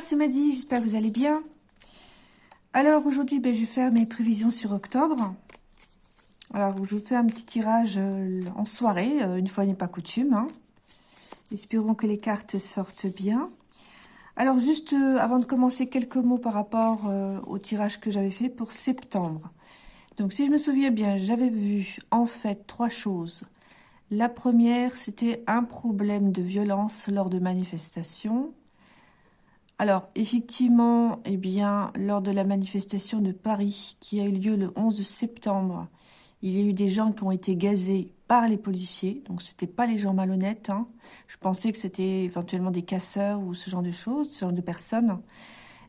c'est Maddy, j'espère que vous allez bien. Alors aujourd'hui, ben, je vais faire mes prévisions sur octobre. Alors je vous fais un petit tirage euh, en soirée, euh, une fois n'est pas coutume. Hein. Espérons que les cartes sortent bien. Alors juste euh, avant de commencer, quelques mots par rapport au tirage que j'avais fait pour septembre. Donc si je me souviens bien, j'avais vu en fait trois choses. La première, c'était un problème de violence lors de manifestations. Alors, effectivement, eh bien, lors de la manifestation de Paris qui a eu lieu le 11 septembre, il y a eu des gens qui ont été gazés par les policiers. Donc, ce n'était pas les gens malhonnêtes. Hein. Je pensais que c'était éventuellement des casseurs ou ce genre de choses, ce genre de personnes.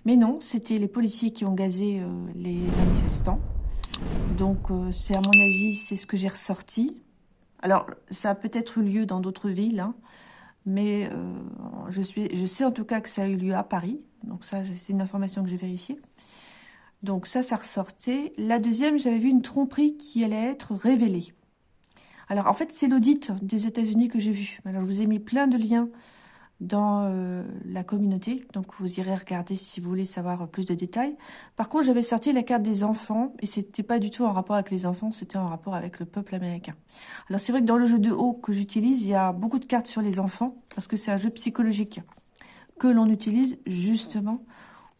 Mais non, c'était les policiers qui ont gazé euh, les manifestants. Donc, euh, c'est à mon avis, c'est ce que j'ai ressorti. Alors, ça a peut-être eu lieu dans d'autres villes, hein, mais euh, je, suis, je sais en tout cas que ça a eu lieu à Paris. Donc ça, c'est une information que j'ai vérifiée. Donc ça, ça ressortait. La deuxième, j'avais vu une tromperie qui allait être révélée. Alors en fait, c'est l'audit des États-Unis que j'ai vu. Alors je vous ai mis plein de liens dans euh, la communauté. Donc, vous irez regarder si vous voulez savoir plus de détails. Par contre, j'avais sorti la carte des enfants et c'était pas du tout en rapport avec les enfants, c'était en rapport avec le peuple américain. Alors, c'est vrai que dans le jeu de haut que j'utilise, il y a beaucoup de cartes sur les enfants parce que c'est un jeu psychologique que l'on utilise justement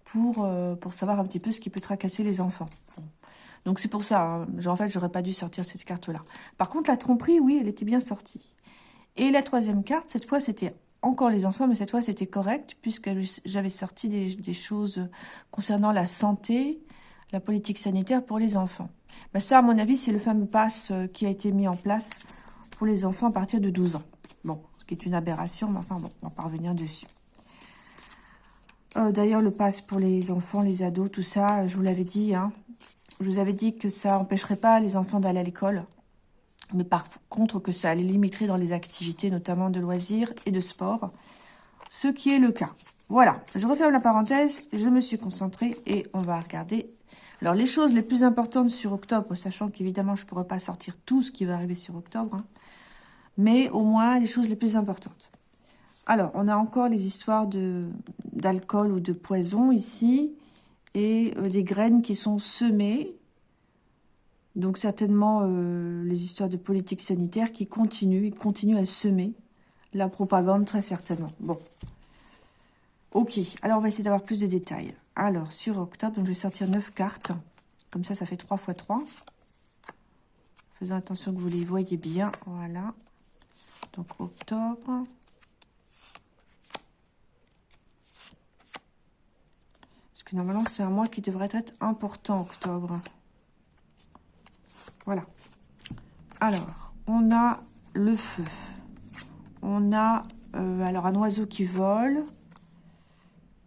pour, euh, pour savoir un petit peu ce qui peut tracasser les enfants. Donc, c'est pour ça, hein. en fait, j'aurais pas dû sortir cette carte-là. Par contre, la tromperie, oui, elle était bien sortie. Et la troisième carte, cette fois, c'était encore les enfants, mais cette fois c'était correct, puisque j'avais sorti des, choses concernant la santé, la politique sanitaire pour les enfants. Ben ça, à mon avis, c'est le fameux pass euh, qui a été mis en place pour les enfants à partir de 12 ans. Bon, ce qui est une aberration, mais enfin, bon, on va revenir dessus. Euh, d'ailleurs, le pass pour les enfants, les ados, tout ça, je vous l'avais dit, hein, je vous avais dit que ça empêcherait pas les enfants d'aller à l'école mais par contre que ça les limiterait dans les activités, notamment de loisirs et de sport, ce qui est le cas. Voilà, je referme la parenthèse, je me suis concentrée et on va regarder. Alors, les choses les plus importantes sur octobre, sachant qu'évidemment, je ne pourrai pas sortir tout ce qui va arriver sur octobre, hein, mais au moins les choses les plus importantes. Alors, on a encore les histoires d'alcool ou de poison ici, et euh, les graines qui sont semées, donc certainement euh, les histoires de politique sanitaire qui continuent, ils continuent à semer la propagande très certainement. Bon, ok, alors on va essayer d'avoir plus de détails. Alors sur octobre, donc je vais sortir 9 cartes, comme ça ça fait 3 x 3. Faisons attention que vous les voyez bien, voilà. Donc octobre. Parce que normalement c'est un mois qui devrait être important octobre. Voilà. Alors, on a le feu. On a euh, alors un oiseau qui vole.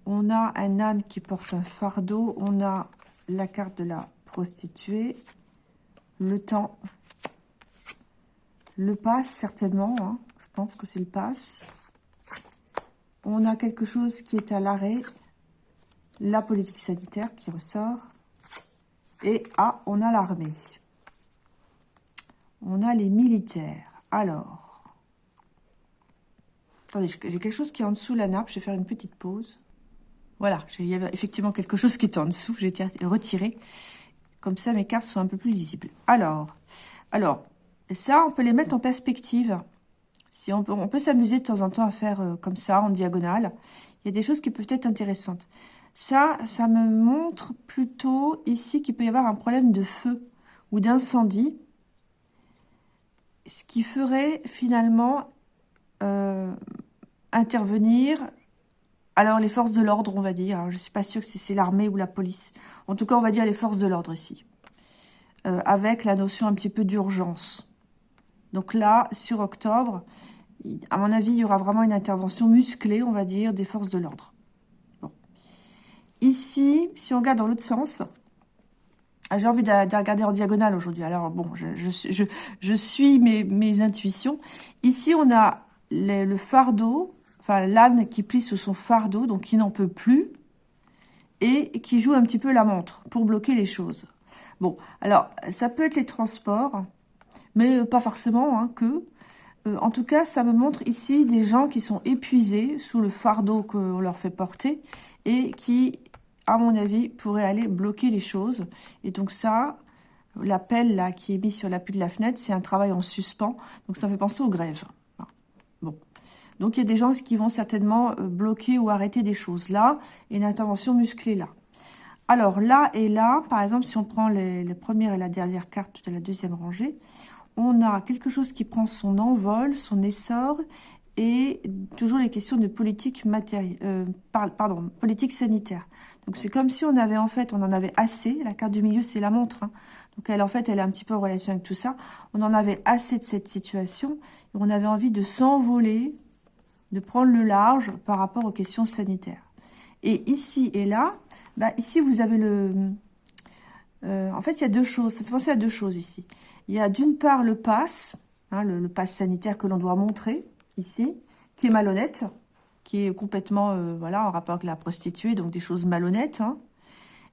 On a un âne qui porte un fardeau. On a la carte de la prostituée. Le temps. Le passe, certainement. Hein. Je pense que c'est le passe. On a quelque chose qui est à l'arrêt. La politique sanitaire qui ressort. Et ah, on a l'armée. On a les militaires. Alors. Attendez, j'ai quelque chose qui est en dessous la nappe. Je vais faire une petite pause. Voilà, il y avait effectivement quelque chose qui était en dessous. J'ai été. Comme ça, mes cartes sont un peu plus lisibles. Alors, alors, ça, on peut les mettre en perspective. Si on peut, on peut s'amuser de temps en temps à faire euh, comme ça, en diagonale. Il y a des choses qui peuvent être intéressantes. Ça, ça me montre plutôt ici qu'il peut y avoir un problème de feu ou d'incendie ce qui ferait finalement euh, intervenir alors les forces de l'ordre, on va dire. je ne suis pas sûre que c'est l'armée ou la police. En tout cas, on va dire les forces de l'ordre ici. Euh, avec la notion un petit peu d'urgence. Donc là, sur octobre, à mon avis, il y aura vraiment une intervention musclée, on va dire, des forces de l'ordre. Bon. Ici, si on regarde dans l'autre sens, j'ai envie de, regarder en diagonale aujourd'hui. Alors, bon, je, suis mes, intuitions. Ici, on a le, fardeau, enfin l'âne qui plie sous son fardeau, donc qui n'en peut plus, et qui joue un petit peu la montre pour bloquer les choses. Bon, alors, ça peut être les transports, mais pas forcément hein, que. Euh, en tout cas, ça me montre ici des gens qui sont épuisés sous le fardeau qu'on leur fait porter et qui, à mon avis, pourraient aller bloquer les choses. Et donc ça, l'appel là qui est mis sur l'appui de la fenêtre, c'est un travail en suspens. Donc ça fait penser aux grèves. Bon. Donc il y a des gens qui vont certainement euh, bloquer ou arrêter des choses là, et une intervention musclée là. Alors là et là, par exemple, si on prend les, les premières et la dernière carte de la deuxième rangée, on a quelque chose qui prend son envol, son essor, et toujours les questions de politique euh, pardon, politique sanitaire. Donc c'est comme si on avait en fait, on en avait assez. La carte du milieu, c'est la montre. Hein. Donc elle, en fait, elle est un petit peu en relation avec tout ça. On en avait assez de cette situation. Et on avait envie de s'envoler, de prendre le large par rapport aux questions sanitaires. Et ici et là, bah, ici vous avez le... Euh, en fait, il y a deux choses. Ça fait penser à deux choses ici. Il y a d'une part le pass, hein, le, pass sanitaire que l'on doit montrer ici, qui est malhonnête, qui est complètement euh, voilà en rapport avec la prostituée, donc des choses malhonnêtes. Hein.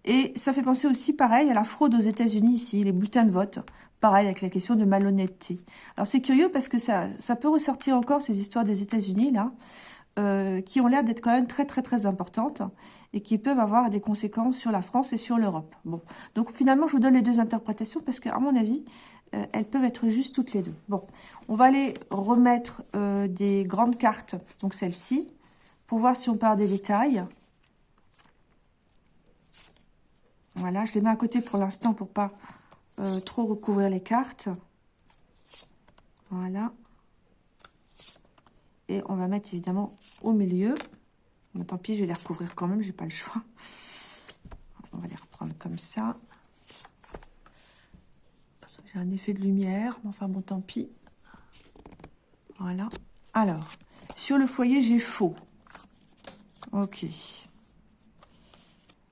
Et ça fait penser aussi, pareil, à la fraude aux États-Unis ici, les bulletins de vote. Pareil, avec la question de malhonnêteté. Alors c'est curieux parce que ça, ça peut ressortir encore ces histoires des États-Unis, là, euh, qui ont l'air d'être quand même très très très importantes et qui peuvent avoir des conséquences sur la France et sur l'Europe. Bon, donc finalement je vous donne les deux interprétations parce qu'à mon avis, euh, elles peuvent être juste toutes les deux. Bon, on va aller remettre euh, des grandes cartes, donc celle-ci, pour voir si on part des détails. Voilà, je les mets à côté pour l'instant pour pas euh, trop recouvrir les cartes. Voilà. Et on va mettre évidemment au milieu. Tant pis, je vais les recouvrir quand même, j'ai pas le choix. On va les reprendre comme ça. J'ai un effet de lumière, mais enfin bon, tant pis. Voilà. Alors, sur le foyer, j'ai faux. Ok.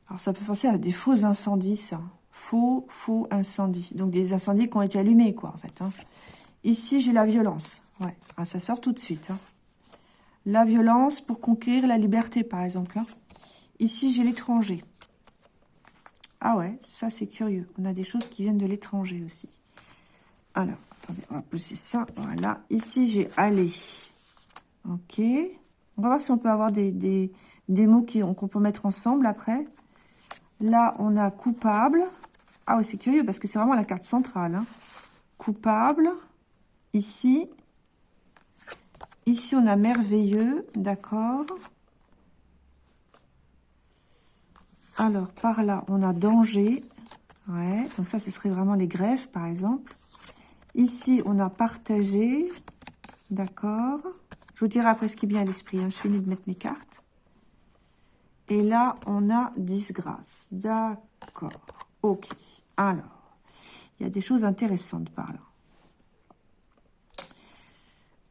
Alors, ça peut penser à des faux incendies, ça. Faux, faux incendies. Donc, des incendies qui ont été allumés, quoi, en fait. Hein. Ici, j'ai la violence. Ouais, ah, ça sort tout de suite. Hein. La violence pour conquérir la liberté, par exemple. Hein. Ici, j'ai l'étranger. Ah ouais, ça, c'est curieux. On a des choses qui viennent de l'étranger aussi. Alors, attendez, on va pousser ça. Voilà. Ici, j'ai aller. Ok. On va voir si on peut avoir des, mots qu'on peut mettre ensemble après. Là, on a coupable. Ah oui, c'est curieux parce que c'est vraiment la carte centrale. Hein. Coupable. Ici. Ici, on a merveilleux. D'accord. Alors, par là, on a danger. Ouais, donc ça, ce serait vraiment les greffes, par exemple. Ici, on a partagé. D'accord. Je vous dirai après ce qui bien à l'esprit. Hein. Je finis de mettre mes cartes. Et là, on a disgrâce. D'accord. Ok. Alors, il y a des choses intéressantes par là.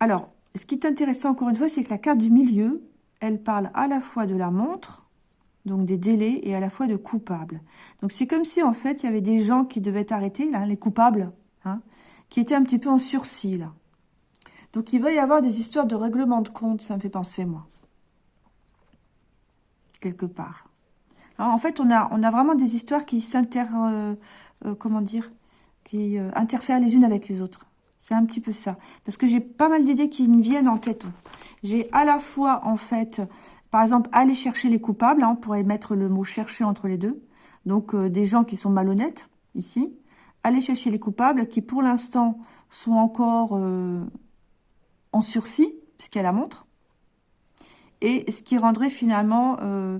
Alors, ce qui est intéressant, encore une fois, c'est que la carte du milieu, elle parle à la fois de la montre, donc des délais, et à la fois de coupable. Donc, c'est comme si, en fait, il y avait des gens qui devaient là, les coupables, hein, qui étaient un petit peu en sursis, là. Donc, il va y avoir des histoires de règlement de compte, ça me fait penser, moi. Quelque part. En fait, on a, on a vraiment des histoires qui s'inter... Euh, euh, comment dire Qui euh, interfèrent les unes avec les autres. C'est un petit peu ça. Parce que j'ai pas mal d'idées qui me viennent en tête. J'ai à la fois, en fait, par exemple, aller chercher les coupables. Hein, on pourrait mettre le mot « chercher » entre les deux. Donc, des gens qui sont malhonnêtes, ici aller chercher les coupables qui, pour l'instant, sont encore euh, en sursis, puisqu'elle la montre. Et ce qui rendrait finalement euh,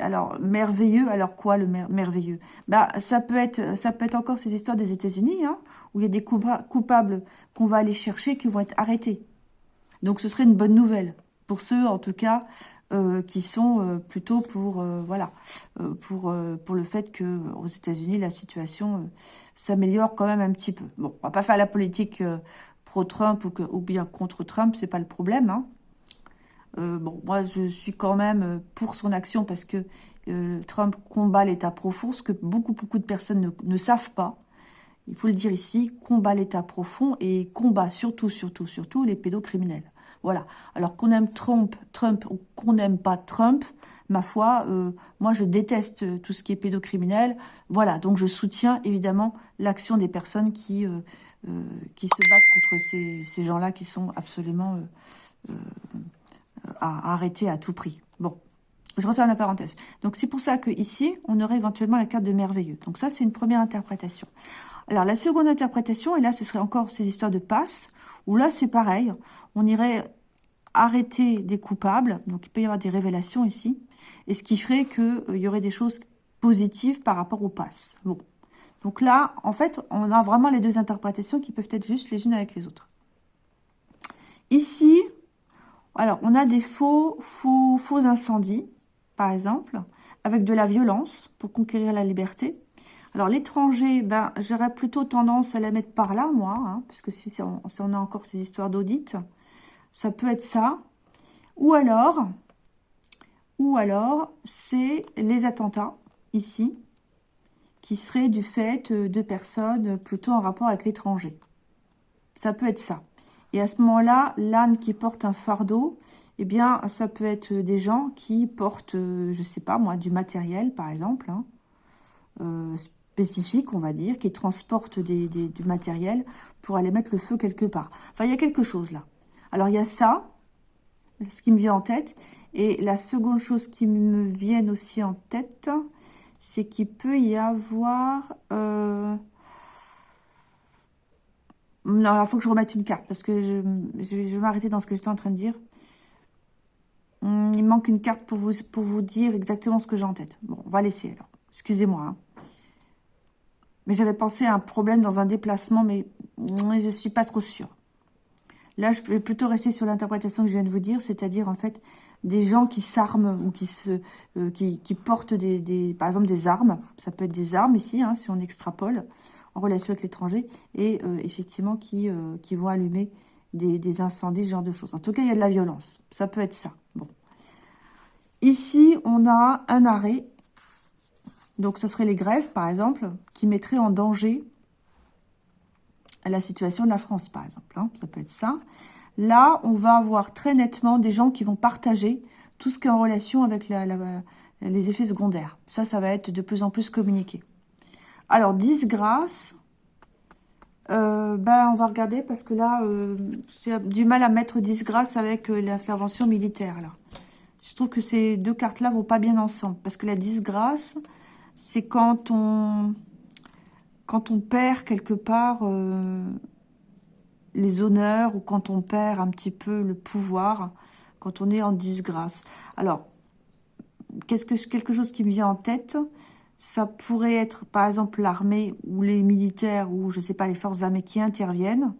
alors merveilleux. Alors quoi le merveilleux? Bah ça peut être ça peut être encore ces histoires des États-Unis hein, où il y a des coupables qu'on va aller chercher qui vont être arrêtés. Donc ce serait une bonne nouvelle pour ceux en tout cas euh, qui sont euh, plutôt pour euh, voilà pour pour le fait que aux États-Unis la situation s'améliore quand même un petit peu. Bon, on va pas faire la politique pro-Trump ou, ou bien contre Trump, c'est pas le problème. Hein. Bon, moi je suis quand même pour son action parce que Trump combat l'État profond, ce que beaucoup beaucoup de personnes ne, savent pas. Il faut le dire ici, combat l'État profond et combat surtout, surtout, surtout les pédocriminels. Voilà. Alors qu'on aime Trump, Trump ou qu'on n'aime pas Trump, ma foi, euh, moi je déteste tout ce qui est pédocriminel. Voilà, donc je soutiens évidemment l'action des personnes qui euh, qui se battent contre ces gens-là qui sont absolument à arrêter à tout prix. Bon, je referme la parenthèse. Donc, c'est pour ça que ici, on aurait éventuellement la carte de merveilleux. Donc, ça, c'est une première interprétation. Alors, la seconde interprétation, et là, ce serait encore ces histoires de passe, où là, c'est pareil. On irait arrêter des coupables. Donc, il peut y avoir des révélations ici. Et ce qui ferait qu'il euh, y aurait des choses positives par rapport au passe. Bon. Donc là, en fait, on a vraiment les deux interprétations qui peuvent être juste les unes avec les autres. Ici, alors, on a des faux, faux, faux incendies, par exemple, avec de la violence pour conquérir la liberté. Alors, l'étranger, ben, j'aurais plutôt tendance à la mettre par là, moi, hein, parce que si on, a encore ces histoires d'audit, ça peut être ça. Ou alors, ou alors, c'est les attentats, ici, qui seraient du fait de personnes plutôt en rapport avec l'étranger. Ça peut être ça. Et à ce moment-là, l'âne qui porte un fardeau, eh bien, ça peut être des gens qui portent, euh, je sais pas moi, du matériel, par exemple, hein, euh, spécifique, on va dire, qui transportent du matériel pour aller mettre le feu quelque part. Enfin, il y a quelque chose là. Alors, il y a ça, ce qui me vient en tête. Et la seconde chose qui me vient aussi en tête, c'est qu'il peut y avoir... Euh, non, il faut que je remette une carte parce que je, vais m'arrêter dans ce que j'étais en train de dire. Hmm, il manque une carte pour vous, dire exactement ce que j'ai en tête. Bon, on va laisser alors. Excusez-moi. Hein. Mais j'avais pensé à un problème dans un déplacement, mais je ne suis pas trop sûre. Là, je vais plutôt rester sur l'interprétation que je viens de vous dire, c'est-à-dire en fait des gens qui s'arment ou qui euh, portent des, des, par exemple des armes. Ça peut être des armes ici, hein, si on extrapole en relation avec l'étranger, et euh, effectivement qui, euh, qui vont allumer des, incendies, ce genre de choses. En tout cas, il y a de la violence. Ça peut être ça. Bon. Ici, on a un arrêt. Donc, ce serait les grèves, par exemple, qui mettraient en danger la situation de la France, par exemple. Hein. Ça peut être ça. Là, on va avoir très nettement des gens qui vont partager tout ce qui est en relation avec les effets secondaires. Ça, ça va être de plus en plus communiqué. Alors, disgrâce, euh, ben, on va regarder parce que là, euh, j'ai du mal à mettre disgrâce avec euh, l'intervention militaire. là. Je trouve que ces deux cartes-là vont pas bien ensemble. Parce que la disgrâce, c'est quand on, quand on perd quelque part les honneurs ou quand on perd un petit peu le pouvoir, quand on est en disgrâce. Alors, qu'est-ce que quelque chose qui me vient en tête? Ça pourrait être, par exemple, l'armée ou les militaires ou, je sais pas, les forces armées qui interviennent.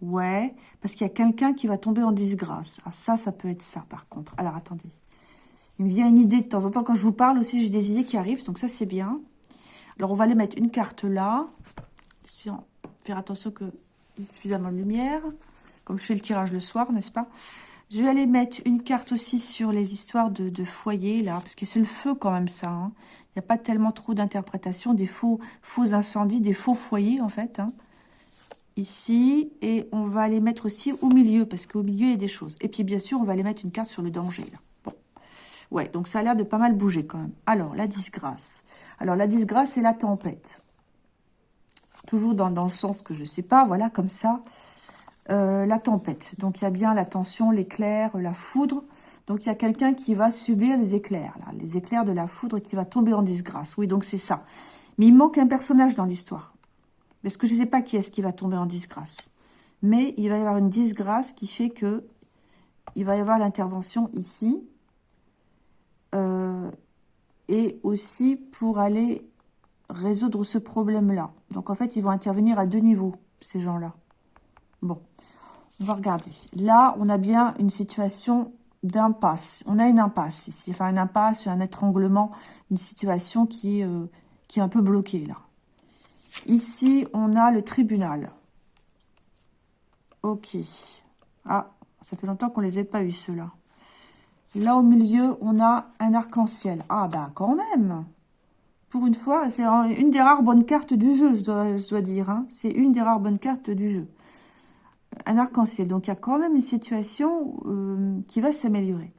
Ouais, parce qu'il y a quelqu'un qui va tomber en disgrâce. Ah, ça, ça peut être ça, par contre. Alors, attendez. Il me vient une idée de temps en temps. Quand je vous parle aussi, j'ai des idées qui arrivent, donc ça, c'est bien. Alors, on va aller mettre une carte là. Faire attention qu'il y ait suffisamment de lumière. Comme je fais le tirage le soir, n'est-ce pas? Je vais aller mettre une carte aussi sur les histoires de, foyer, là, parce que c'est le feu quand même, ça. Hein. Il n'y a pas tellement trop d'interprétation, des faux, faux incendies, des faux foyers, en fait. Hein. Ici, et on va les mettre aussi au milieu, parce qu'au milieu, il y a des choses. Et puis, bien sûr, on va aller mettre une carte sur le danger, là. Ouais, donc ça a l'air de pas mal bouger, quand même. Alors, la disgrâce. Alors, la disgrâce, c'est la tempête. Toujours dans, le sens que je sais pas, voilà, comme ça. Euh, la tempête. Donc, il y a bien la tension, l'éclair, la foudre. Donc, il y a quelqu'un qui va subir les éclairs, là, les éclairs de la foudre qui va tomber en disgrâce. Oui, donc c'est ça. Mais il manque un personnage dans l'histoire. Parce que je ne sais pas qui est-ce qui va tomber en disgrâce. Mais il va y avoir une disgrâce qui fait que il va y avoir l'intervention ici. Euh, et aussi pour aller résoudre ce problème-là. Donc, en fait, ils vont intervenir à deux niveaux, ces gens-là. Bon, on va regarder. Là, on a bien une situation d'impasse. On a une impasse ici. Enfin, une impasse, un étranglement, une situation qui, est, euh, qui est un peu bloquée, là. Ici, on a le tribunal. Ok. Ah, ça fait longtemps qu'on les ait pas eu, ceux-là. Là, au milieu, on a un arc-en-ciel. Ah, ben, quand même Pour une fois, c'est une des rares bonnes cartes du jeu, je dois, je dois dire. Hein. C'est une des rares bonnes cartes du jeu un arc-en-ciel. Donc, il y a quand même une situation euh, qui va s'améliorer.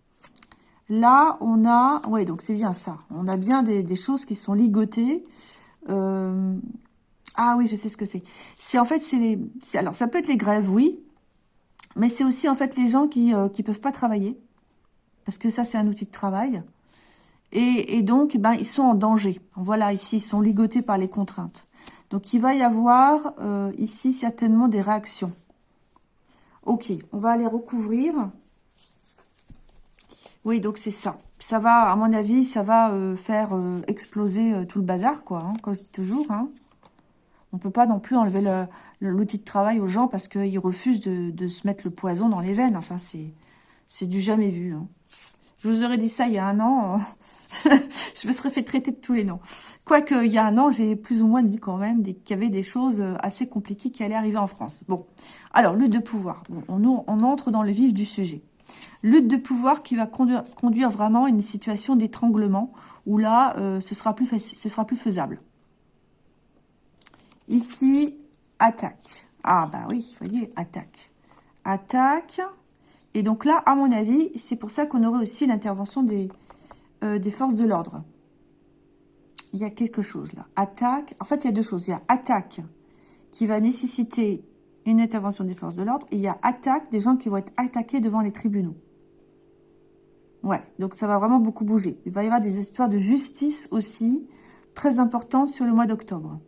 Là, on a... Oui, donc c'est bien ça. On a bien des, choses qui sont ligotées. Euh, Ah oui, je sais ce que c'est. C'est en fait, c'est les... Alors, ça peut être les grèves, oui. Mais c'est aussi en fait les gens qui ne euh, peuvent pas travailler. Parce que ça, c'est un outil de travail. Et, donc, ben, ils sont en danger. Voilà, ici, ils sont ligotés par les contraintes. Donc, il va y avoir ici certainement des réactions. Ok, on va aller recouvrir. Oui, donc c'est ça. Ça va, à mon avis, ça va euh, faire euh, exploser tout le bazar, quoi, hein, comme je dis toujours. Hein. On peut pas non plus enlever l'outil de travail aux gens parce qu'ils refusent de, se mettre le poison dans les veines. Enfin, c'est du jamais vu. Hein. Je vous aurais dit ça il y a un an, je me serais fait traiter de tous les noms. Quoique, il y a un an, j'ai plus ou moins dit quand même qu'il y avait des choses euh, assez compliquées qui allaient arriver en France. Bon, alors, lutte de pouvoir. on, entre dans le vif du sujet. Lutte de pouvoir qui va conduire, conduire vraiment à une situation d'étranglement, où là, euh, ce, sera plus ce sera plus faisable. Ici, attaque. Ah bah oui, vous voyez, attaque. Attaque. Et donc là, à mon avis, c'est pour ça qu'on aurait aussi l'intervention des, euh, des forces de l'ordre. Il y a quelque chose là. Attaque. En fait, il y a deux choses. Il y a attaque qui va nécessiter une intervention des forces de l'ordre. Et il y a attaque des gens qui vont être attaqués devant les tribunaux. Ouais, donc ça va vraiment beaucoup bouger. Il va y avoir des histoires de justice aussi, très importantes sur le mois d'octobre.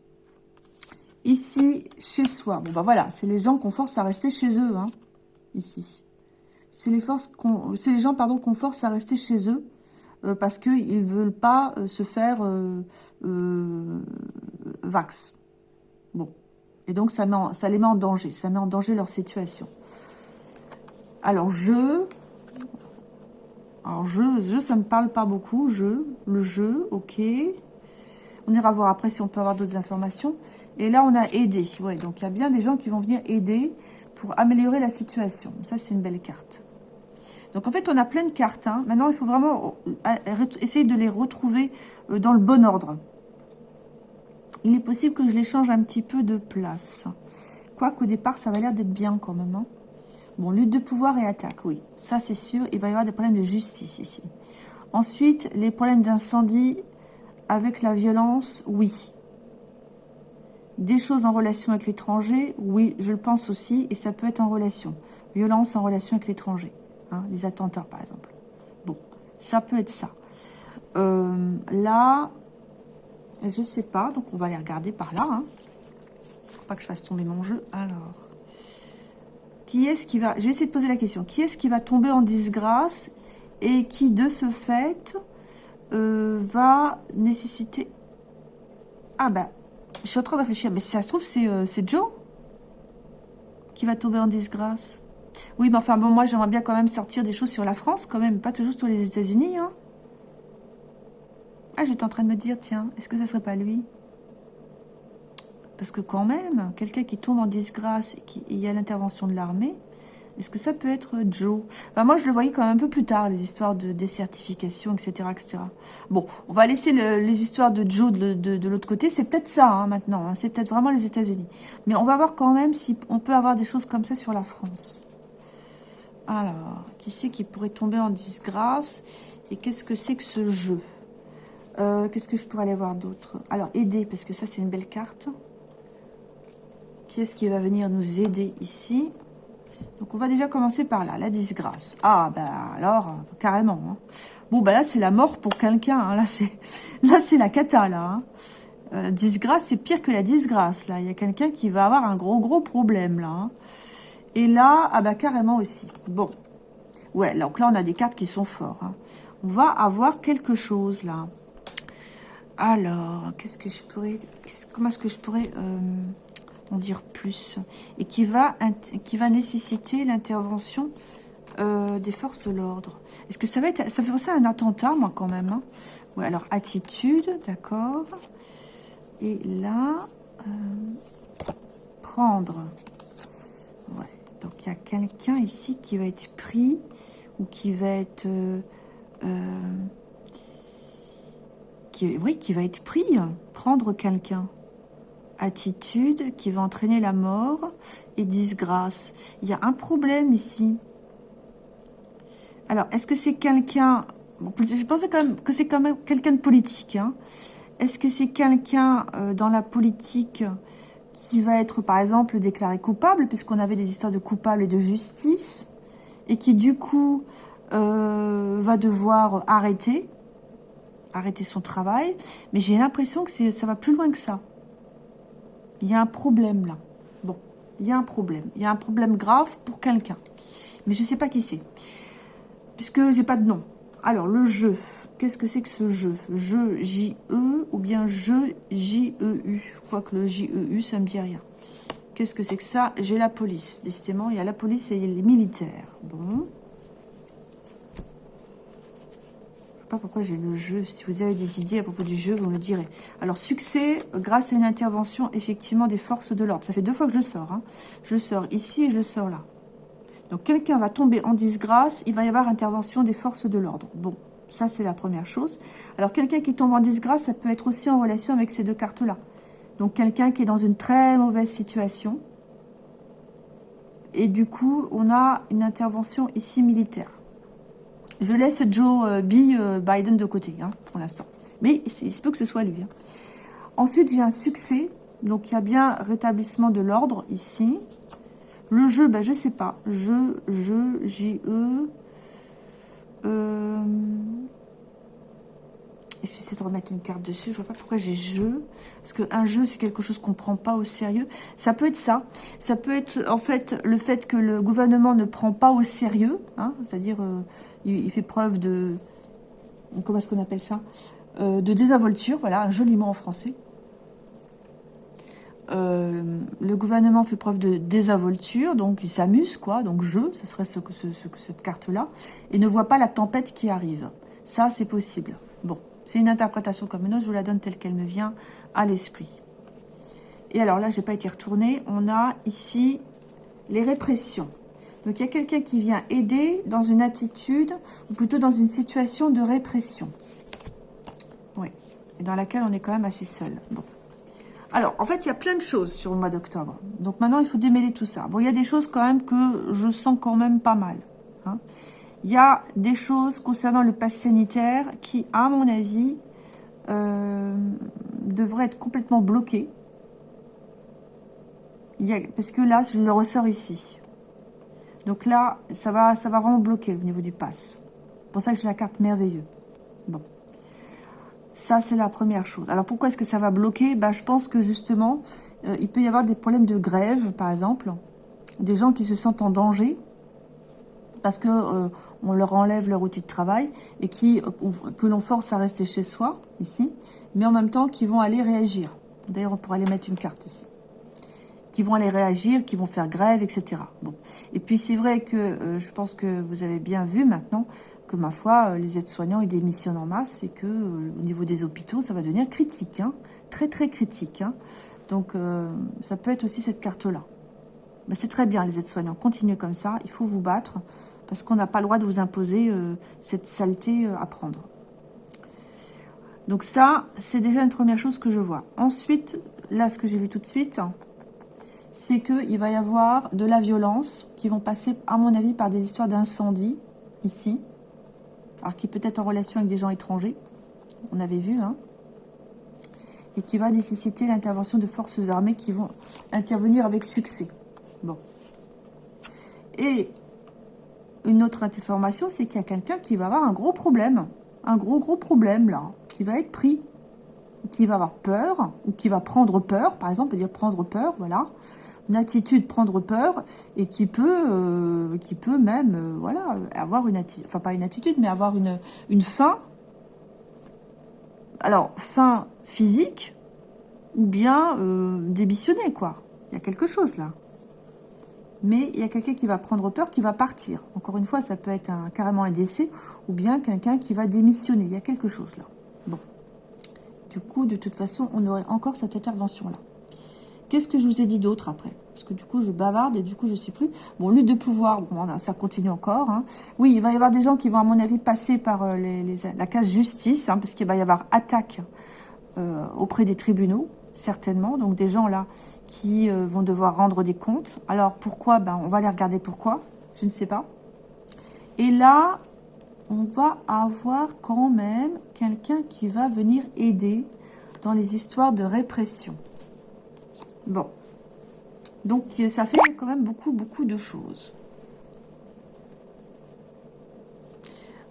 Ici, chez soi. Bon, bah voilà, c'est les gens qu'on force à rester chez eux, hein, ici c'est les gens qu'on force à rester chez eux euh, parce qu'ils ne veulent pas euh, se faire euh, vax. Bon. Et donc, ça les met en danger. Ça met en danger leur situation. Alors, je... Alors, je, je ça ne me parle pas beaucoup. Je, le jeu, ok. On ira voir après si on peut avoir d'autres informations. Et là, on a aidé. Ouais, donc, il y a bien des gens qui vont venir aider pour améliorer la situation. Ça, c'est une belle carte. Donc en fait, on a plein de cartes. Hein. Maintenant, il faut vraiment euh, essayer de les retrouver euh, dans le bon ordre. Il est possible que je les change un petit peu de place. Quoique au départ, ça va l'air d'être bien quand même. Hein. Bon, lutte de pouvoir et attaque, oui. Ça, c'est sûr. Il va y avoir des problèmes de justice ici. Ensuite, les problèmes d'incendie avec la violence, oui. Des choses en relation avec l'étranger, oui, je le pense aussi. Et ça peut être en relation. Violence en relation avec l'étranger. Hein, les attentats par exemple. Bon, ça peut être ça. Euh, là, je sais pas, donc on va aller regarder par là. Hein. Faut pas que je fasse tomber mon jeu. Alors, qui est-ce qui va... Je vais essayer de poser la question. Qui est-ce qui va tomber en disgrâce et qui, de ce fait, euh, va nécessiter... Ah ben, je suis en train de réfléchir. Mais si ça se trouve, c'est euh, Joe qui va tomber en disgrâce. Oui, mais enfin, bon, moi, j'aimerais bien quand même sortir des choses sur la France, quand même, pas toujours sur les États-Unis, hein. Ah, j'étais en train de me dire, tiens, est-ce que ce serait pas lui? Parce que quand même, quelqu'un qui tombe en disgrâce et qui y a l'intervention de l'armée, est-ce que ça peut être Joe? Enfin, moi, je le voyais quand même un peu plus tard, les histoires de désertification, etc., etc. Bon, on va laisser les histoires de Joe de, l'autre côté. C'est peut-être ça, hein, maintenant. Hein. C'est peut-être vraiment les États-Unis. Mais on va voir quand même si on peut avoir des choses comme ça sur la France. Alors, qui c'est qui pourrait tomber en disgrâce Et qu'est-ce que c'est que ce jeu? Euh, Qu'est-ce que je pourrais aller voir d'autre? Alors, aider, parce que ça, c'est une belle carte. Qui est-ce qui va venir nous aider ici? Donc, on va déjà commencer par là, la disgrâce. Ah, ben alors, carrément. Hein. Bon, ben là, c'est la mort pour quelqu'un. Hein. Là, c'est là c'est la cata, là. Hein. Euh, disgrâce, c'est pire que la disgrâce, là. Il y a quelqu'un qui va avoir un gros, gros problème, là. Et là, ah bah carrément aussi. Bon. Ouais, donc là, on a des cartes qui sont fortes. Hein. On va avoir quelque chose, là. Alors, qu'est-ce que je pourrais... Comment est-ce que je pourrais euh, en dire plus? Et qui va, nécessiter l'intervention euh, des forces de l'ordre. Est-ce que ça va être... Ça fait penser un attentat, moi, quand même. Hein. Ouais, alors, attitude, d'accord. Et là... Euh, prendre. Ouais. Donc, il y a quelqu'un ici qui va être pris ou qui va être... Euh, euh, qui, oui, qui va être pris, prendre quelqu'un. Attitude qui va entraîner la mort et disgrâce. Il y a un problème ici. Alors, est-ce que c'est quelqu'un... je pensais quand même que c'est quand même quelqu'un de politique. Hein. Est-ce que c'est quelqu'un euh, dans la politique qui va être, par exemple, déclaré coupable, puisqu'on avait des histoires de coupable et de justice, et qui, du coup, euh, va devoir arrêter, arrêter son travail. Mais j'ai l'impression que ça va plus loin que ça. Il y a un problème, là. Bon, il y a un problème. Il y a un problème grave pour quelqu'un. Mais je ne sais pas qui c'est. Puisque j'ai pas de nom. Alors, le jeu. Qu'est-ce que c'est que ce jeu? Jeu J-E ou bien jeu J-E-U Quoique le J-E-U, ça me dit rien. Qu'est-ce que c'est que ça? J'ai la police. Décidément, il y a la police et les militaires. Bon. Je sais pas pourquoi j'ai le jeu. Si vous avez des idées à propos du jeu, vous me le direz. Alors, succès grâce à une intervention, effectivement, des forces de l'ordre. Ça fait deux fois que je sors. Hein. Je sors ici et je le sors là. Donc, quelqu'un va tomber en disgrâce. Il va y avoir intervention des forces de l'ordre. Bon. Ça, c'est la première chose. Alors, quelqu'un qui tombe en disgrâce, ça peut être aussi en relation avec ces deux cartes-là. Donc, quelqu'un qui est dans une très mauvaise situation. Et du coup, on a une intervention ici militaire. Je laisse Joe euh. Euh, Biden de côté, hein, pour l'instant. Mais il se peut que ce soit lui. Hein. Ensuite, j'ai un succès. Donc, il y a bien rétablissement de l'ordre ici. Le jeu, ben, je sais pas. Je, je, J-E... Euh... J'essaie de remettre une carte dessus. Je vois pas pourquoi j'ai jeu. Parce qu'un jeu, c'est quelque chose qu'on ne prend pas au sérieux. Ça peut être ça. Ça peut être, en fait, le fait que le gouvernement ne prend pas au sérieux. Hein, C'est-à-dire, euh, il, fait preuve de... Comment est-ce qu'on appelle ça? Euh, De désinvolture. Voilà, un joli mot en français. Euh, le gouvernement fait preuve de désinvolture, donc il s'amuse, quoi, donc je, ce serait ce, ce, cette carte-là, et ne voit pas la tempête qui arrive. Ça, c'est possible. Bon, c'est une interprétation comme une autre, je vous la donne telle qu'elle me vient à l'esprit. Et alors là, je n'ai pas été retournée, on a ici les répressions. Donc il y a quelqu'un qui vient aider dans une attitude, ou plutôt dans une situation de répression. Oui, dans laquelle on est quand même assez seul. Alors, en fait, il y a plein de choses sur le mois d'octobre. Donc maintenant, il faut démêler tout ça. Bon, il y a des choses quand même que je sens quand même pas mal. Hein. Il y a des choses concernant le pass sanitaire qui, à mon avis, euh, devraient être complètement bloquées. parce que là, je le ressors ici. Donc là, ça va, ça va vraiment bloquer au niveau du pass. C'est pour ça que j'ai la carte merveilleux. Bon. Ça, c'est la première chose. Alors, pourquoi est-ce que ça va bloquer? Bah, Je pense que, justement, euh, il peut y avoir des problèmes de grève, par exemple. Des gens qui se sentent en danger parce que euh, on leur enlève leur outil de travail et qui euh, que l'on force à rester chez soi, ici, mais en même temps qui vont aller réagir. D'ailleurs, on pourrait aller mettre une carte ici. Qui vont aller réagir, qui vont faire grève, etc. Bon. Et puis, c'est vrai que je pense que vous avez bien vu maintenant que ma foi, euh, les aides-soignants, ils démissionnent en masse et que euh, au niveau des hôpitaux, ça va devenir critique, hein. très très critique. Hein. Donc, euh, ça peut être aussi cette carte-là. Mais c'est très bien, les aides-soignants. Continuez comme ça, il faut vous battre parce qu'on n'a pas le droit de vous imposer cette saleté à prendre. Donc ça, c'est déjà une première chose que je vois. Ensuite, là, ce que j'ai vu tout de suite, c'est qu'il va y avoir de la violence qui vont passer, à mon avis, par des histoires d'incendie, ici alors qui peut être en relation avec des gens étrangers, on avait vu, hein, et qui va nécessiter l'intervention de forces armées qui vont intervenir avec succès. Bon. Et une autre information, c'est qu'il y a quelqu'un qui va avoir un gros problème, un gros gros problème là, qui va être pris, qui va avoir peur, ou qui va prendre peur, par exemple, on peut dire prendre peur, voilà, une attitude prendre peur et qui peut, euh, qui peut même, euh, voilà, avoir une attitude, enfin pas une attitude, mais avoir une, une fin. Alors, fin physique ou bien euh, démissionner, quoi. Il y a quelque chose là. Mais il y a quelqu'un qui va prendre peur, qui va partir. Encore une fois, ça peut être un, carrément un décès ou bien quelqu'un qui va démissionner. Il y a quelque chose là. Bon. Du coup, de toute façon, on aurait encore cette intervention-là. Qu'est-ce que je vous ai dit d'autre après? Parce que du coup, je bavarde et du coup, je ne sais plus. Bon, lutte de pouvoir, ça continue encore. Hein. Oui, il va y avoir des gens qui vont, à mon avis, passer par euh, la case justice, hein, parce qu'il va y avoir attaque euh, auprès des tribunaux, certainement. Donc, des gens là qui euh, vont devoir rendre des comptes. Alors, pourquoi? Ben, On va aller regarder pourquoi. Je ne sais pas. Et là, on va avoir quand même quelqu'un qui va venir aider dans les histoires de répression. Bon, Donc, ça fait quand même beaucoup, beaucoup de choses.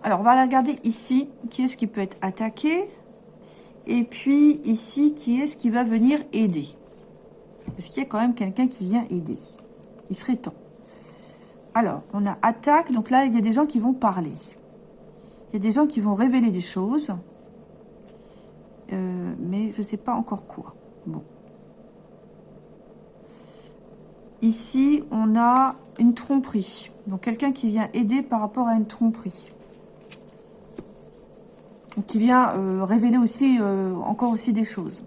Alors, on va regarder ici. Qui est-ce qui peut être attaqué Et puis, ici, qui est-ce qui va venir aider Parce qu'il y a quand même quelqu'un qui vient aider. Il serait temps. Alors, on a attaque. Donc là, il y a des gens qui vont parler. Il y a des gens qui vont révéler des choses. Euh, mais je ne sais pas encore quoi. Bon. Ici, on a une tromperie. Donc, quelqu'un qui vient aider par rapport à une tromperie qui vient euh, révéler aussi euh, encore aussi des choses.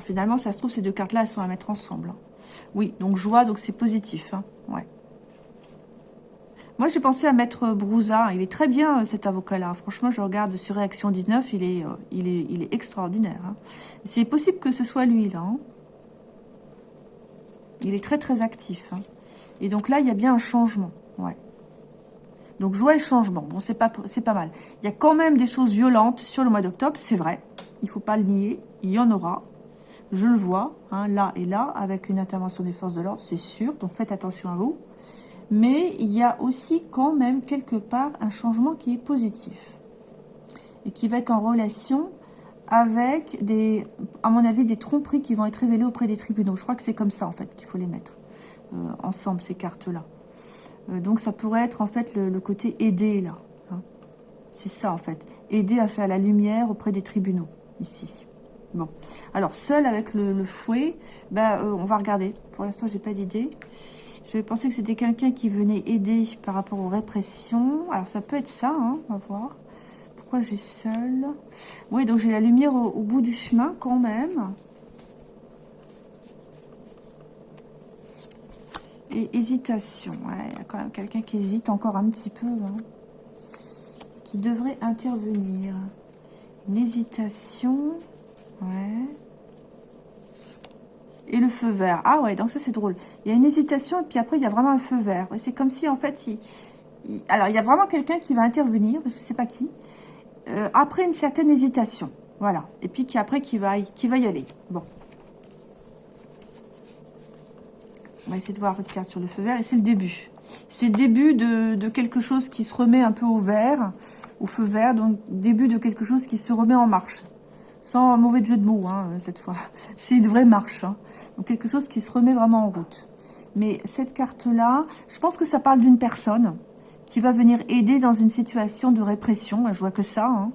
finalement, ça se trouve, ces deux cartes-là, elles sont à mettre ensemble. Hein. Oui, donc joie, donc c'est positif. Hein. Ouais. Moi, j'ai pensé à mettre Brouza. Il est très bien, euh, cet avocat-là. Franchement, je regarde sur Réaction 19, il est, il est, il est extraordinaire. Hein. C'est possible que ce soit lui, là. Il est très, très actif. Et donc là, il y a bien un changement. Ouais. Donc, joie et changement. Bon, c'est pas, pas mal. Il y a quand même des choses violentes sur le mois d'octobre, c'est vrai. Il faut pas le nier. Il y en aura. Je le vois, hein, là et là, avec une intervention des forces de l'ordre, c'est sûr. Donc, faites attention à vous. Mais il y a aussi quand même quelque part un changement qui est positif. Et qui va être en relation avec des, à mon avis, des tromperies qui vont être révélées auprès des tribunaux. Je crois que c'est comme ça, en fait, qu'il faut les mettre euh, ensemble, ces cartes-là. Euh, donc ça pourrait être en fait le, côté aider là. Hein. C'est ça en fait. Aider à faire la lumière auprès des tribunaux, ici. Bon. Alors seul avec le, fouet, ben, euh, on va regarder. Pour l'instant, j'ai pas d'idée. Je vais penser que c'était quelqu'un qui venait aider par rapport aux répressions. Alors ça peut être ça, hein, on va voir. Pourquoi j'ai seul Oui, donc j'ai la lumière au bout du chemin quand même. Et hésitation. il y a quand même quelqu'un qui hésite encore un petit peu. Hein, qui devrait intervenir. Une hésitation. Ouais. Et le feu vert. Ah ouais, donc ça c'est drôle. Il y a une hésitation et puis après il y a vraiment un feu vert. C'est comme si en fait, il, alors il y a vraiment quelqu'un qui va intervenir, je sais pas qui, euh, après une certaine hésitation. Voilà. Et puis qui après qui va, qui va y aller. Bon. On va essayer de voir votre carte sur le feu vert. Et c'est le début. C'est le début de, quelque chose qui se remet un peu au vert, au feu vert. Donc, début de quelque chose qui se remet en marche. Sans mauvais jeu de mots, hein, cette fois. C'est une vraie marche. Hein. Donc, quelque chose qui se remet vraiment en route. Mais cette carte-là, je pense que ça parle d'une personne qui va venir aider dans une situation de répression. Je vois que ça. Hein.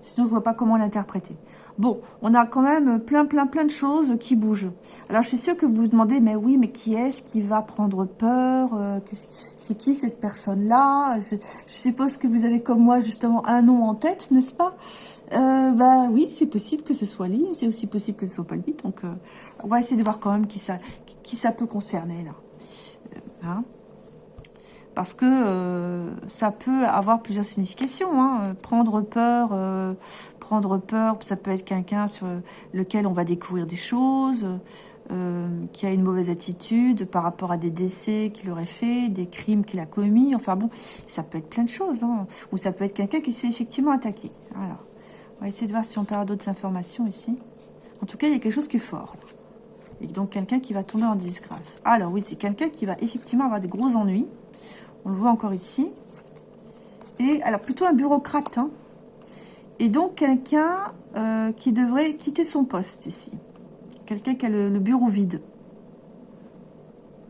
Sinon, je vois pas comment l'interpréter. Bon, on a quand même plein, plein, plein de choses qui bougent. Alors, je suis sûre que vous vous demandez, mais oui, mais qui est-ce qui va prendre peur euh, C'est qui cette personne-là? Je, suppose que vous avez, comme moi, justement, un nom en tête, n'est-ce pas? Euh, Bah oui, c'est possible que ce soit lui. C'est aussi possible que ce soit pas lui. Donc, euh, on va essayer de voir quand même qui ça, qui ça peut concerner, là. Euh, hein parce que euh, ça peut avoir plusieurs significations. Hein. Prendre peur, euh, prendre peur, ça peut être quelqu'un sur lequel on va découvrir des choses, euh, qui a une mauvaise attitude par rapport à des décès qu'il aurait fait, des crimes qu'il a commis. Enfin bon, ça peut être plein de choses. Hein. Ou ça peut être quelqu'un qui s'est effectivement attaqué. Alors, on va essayer de voir si on avoir d'autres informations ici. En tout cas, il y a quelque chose qui est fort. Et donc, quelqu'un qui va tomber en disgrâce. Alors oui, c'est quelqu'un qui va effectivement avoir des gros ennuis. On le voit encore ici. Et alors, plutôt un bureaucrate. Hein. Et donc, quelqu'un euh, qui devrait quitter son poste ici. Quelqu'un qui a le, bureau vide.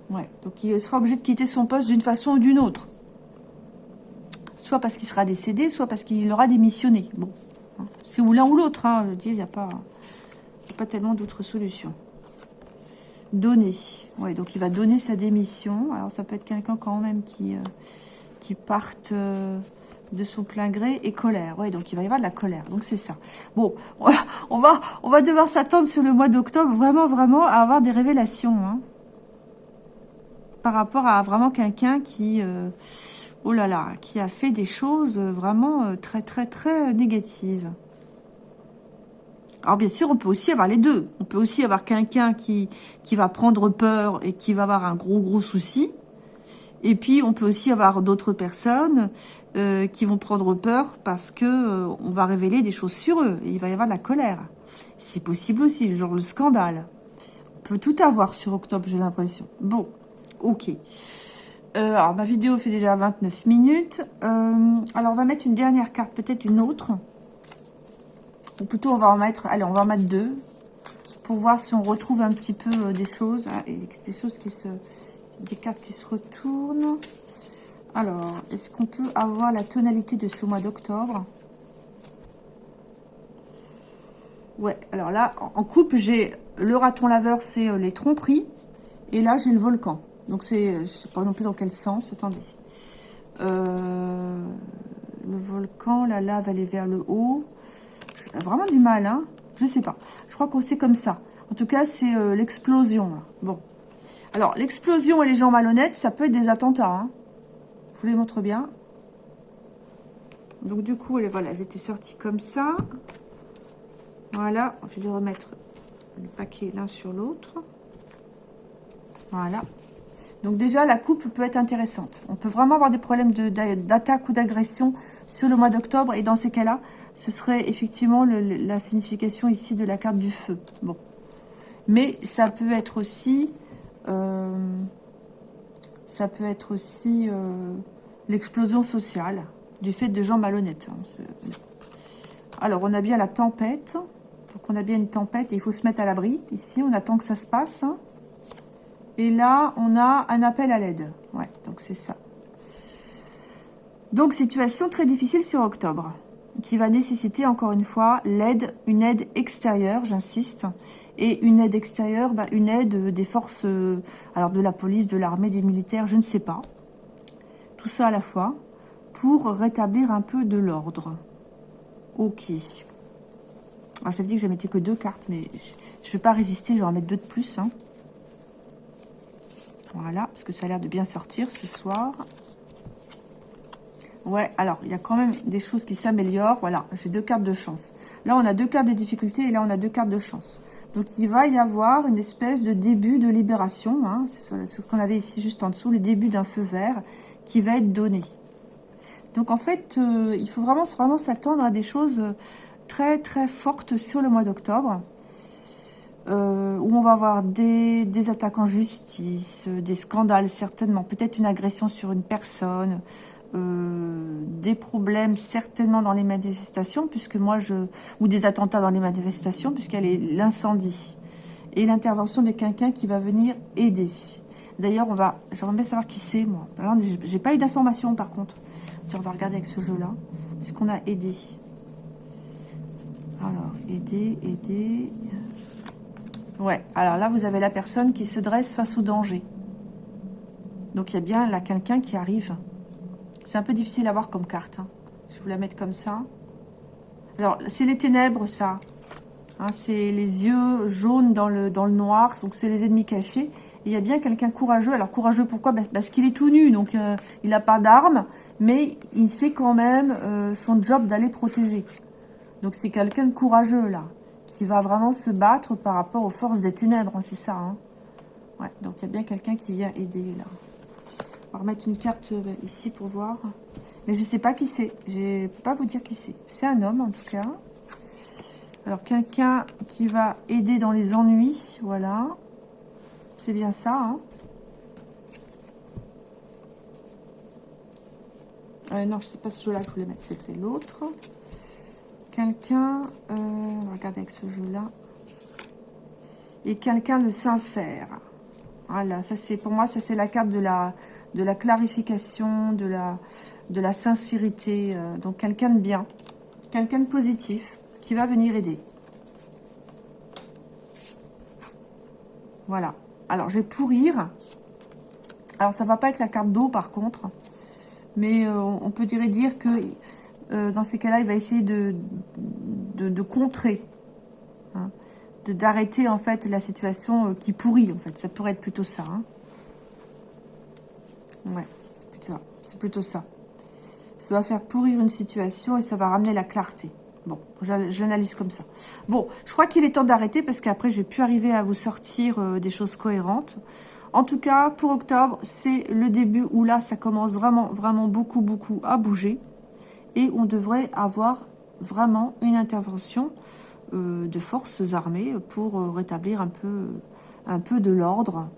Ouais, donc il sera obligé de quitter son poste d'une façon ou d'une autre. Soit parce qu'il sera décédé, soit parce qu'il aura démissionné. Bon, hein. c'est ou l'un ou l'autre. Hein, je veux dire, il n'y a pas, pas tellement d'autres solutions. Donner. Donc il va donner sa démission. Alors ça peut être quelqu'un quand même qui, euh, parte euh, de son plein gré et colère. Ouais, donc il va y avoir de la colère. Donc c'est ça. Bon, on va, on va devoir s'attendre sur le mois d'octobre vraiment, vraiment à avoir des révélations. Hein, par rapport à vraiment quelqu'un qui, euh, oh là là, qui a fait des choses vraiment très, très, très négatives. Alors bien sûr, on peut aussi avoir les deux. On peut aussi avoir quelqu'un qui, va prendre peur et qui va avoir un gros gros souci. Et puis on peut aussi avoir d'autres personnes euh, qui vont prendre peur parce que euh, on va révéler des choses sur eux. Et il va y avoir de la colère. C'est possible aussi, genre le scandale. peut tout avoir sur octobre, j'ai l'impression. Bon, ok. Euh, alors, ma vidéo fait déjà 29 minutes. Alors, on va mettre une dernière carte, peut-être une autre. Ou plutôt, on va en mettre... Allez, on va en mettre deux. Pour voir si on retrouve un petit peu euh, des choses. Ah, et des choses qui se... Des cartes qui se retournent. Alors, est-ce qu'on peut avoir la tonalité de ce mois d'octobre? Ouais, alors là, en coupe, j'ai le raton laveur, c'est les tromperies. Et là, j'ai le volcan. Donc, c'est, je ne sais pas non plus dans quel sens. Attendez. Euh, le volcan, la lave, elle est vers le haut. Vraiment du mal, hein. Je sais pas. Je crois qu'on c'est comme ça. En tout cas, c'est euh, l'explosion. Bon. Alors, l'explosion et les gens malhonnêtes, ça peut être des attentats. Hein. Je vous les montre bien. Donc, du coup, voilà, elles étaient sorties comme ça. Voilà. Je vais remettre le paquet l'un sur l'autre. Voilà. Donc déjà, la coupe peut être intéressante. On peut vraiment avoir des problèmes d'attaque ou d'agression sur le mois d'octobre. Et dans ces cas-là, ce serait effectivement la signification ici de la carte du feu. Mais ça peut être aussi... Euh, ça peut être aussi euh, l'explosion sociale du fait de gens malhonnêtes. Hein, Alors, on a bien la tempête. Donc, on a bien une tempête et il faut se mettre à l'abri. Ici, on attend que ça se passe. Hein. Et là, on a un appel à l'aide. Ouais, donc c'est ça. Donc, situation très difficile sur octobre, qui va nécessiter, encore une fois, l'aide, une aide extérieure, j'insiste. Et une aide extérieure, bah, une aide des forces, euh, alors de la police, de l'armée, des militaires, je ne sais pas. Tout ça à la fois, pour rétablir un peu de l'ordre. Ok. Alors, j'avais dit que je mettais que deux cartes, mais je ne vais pas résister, je vais en mettre deux de plus. Hein. Voilà, parce que ça a l'air de bien sortir ce soir. Ouais, alors, il y a quand même des choses qui s'améliorent. Voilà, j'ai deux cartes de chance. Là, on a deux cartes de difficulté et là, on a deux cartes de chance. Donc, il va y avoir une espèce de début de libération. Hein. C'est ce qu'on avait ici juste en dessous, le début d'un feu vert qui va être donné. Donc, en fait, euh, il faut vraiment, vraiment s'attendre à des choses très, très fortes sur le mois d'octobre. Euh, où on va avoir des, attaques en justice, euh, des scandales certainement, peut-être une agression sur une personne, euh, des problèmes certainement dans les manifestations, puisque moi je ou des attentats dans les manifestations, puisqu'elle est l'incendie et l'intervention de quelqu'un qui va venir aider. D'ailleurs, on va, j'aimerais bien savoir qui c'est moi. J'ai pas eu d'informations par contre. On va regarder avec ce jeu-là, puisqu'on a aidé. Alors, aider, aider. Ouais, alors là, vous avez la personne qui se dresse face au danger. Donc, il y a bien là quelqu'un qui arrive. C'est un peu difficile à voir comme carte. Hein. Vais vous la mettre comme ça. Alors, c'est les ténèbres, ça. Hein, c'est les yeux jaunes dans le, dans le noir. Donc, c'est les ennemis cachés. Et il y a bien quelqu'un courageux. Alors, courageux, pourquoi? Parce qu'il est tout nu. Donc, euh, il n'a pas d'armes. Mais il fait quand même euh, son job d'aller protéger. Donc, c'est quelqu'un de courageux, là qui va vraiment se battre par rapport aux forces des ténèbres, c'est ça. Hein. Ouais, donc il y a bien quelqu'un qui vient aider là. On va remettre une carte euh, ici pour voir. Mais je ne sais pas qui c'est. Je ne peux pas vous dire qui c'est. C'est un homme en tout cas. Alors quelqu'un qui va aider dans les ennuis, voilà. C'est bien ça. Hein. Euh, non, je sais pas ce jeu-là que je voulais mettre, c'était l'autre quelqu'un, euh, avec ce jeu-là, et quelqu'un de sincère. Voilà, ça c'est pour moi, ça c'est la carte de la, clarification, de la, sincérité. Euh, donc quelqu'un de bien, quelqu'un de positif qui va venir aider. Voilà. Alors, je vais pourrir. Alors, ça va pas être la carte d'eau, par contre. Mais euh, on peut dire, dire que euh, dans ces cas-là, il va essayer de, de, contrer, hein, d'arrêter en fait la situation euh, qui pourrit en fait. Ça pourrait être plutôt ça. Hein. Ouais, c'est plutôt ça. C'est plutôt ça. Ça va faire pourrir une situation et ça va ramener la clarté. Bon, je l'analyse comme ça. Bon, je crois qu'il est temps d'arrêter parce qu'après, je vais plus arriver à vous sortir euh, des choses cohérentes. En tout cas, pour octobre, c'est le début où là, ça commence vraiment, vraiment beaucoup, beaucoup à bouger et on devrait avoir vraiment une intervention de forces armées pour rétablir un peu, de l'ordre,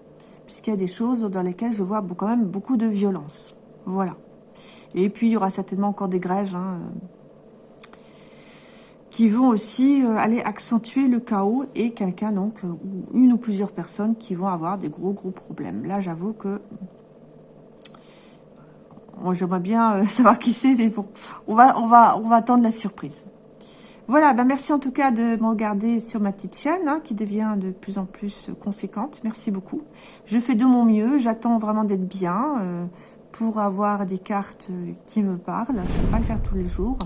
puisqu'il y a des choses dans lesquelles je vois quand même beaucoup de violence. Voilà. Et puis, il y aura certainement encore des grèves hein, qui vont aussi euh, aller accentuer le chaos et quelqu'un, donc, euh, ou une ou plusieurs personnes qui vont avoir des gros, gros problèmes. Là, j'avoue que... Moi, j'aimerais bien euh, savoir qui c'est, mais bon, on va, attendre la surprise. Voilà, ben merci en tout cas de me regarder sur ma petite chaîne, hein, qui devient de plus en plus conséquente. Merci beaucoup. Je fais de mon mieux, j'attends vraiment d'être bien pour avoir des cartes qui me parlent. Je ne vais pas le faire tous les jours.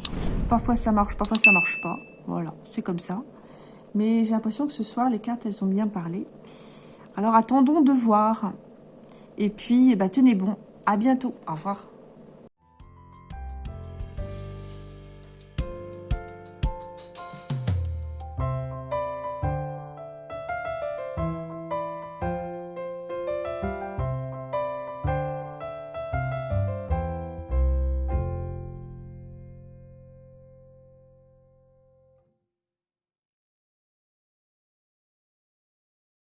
Parfois ça marche, parfois ça marche pas. Voilà, c'est comme ça. Mais j'ai l'impression que ce soir, les cartes, elles ont bien parlé. Alors attendons de voir. Et puis, eh ben, tenez bon. À bientôt. Au revoir.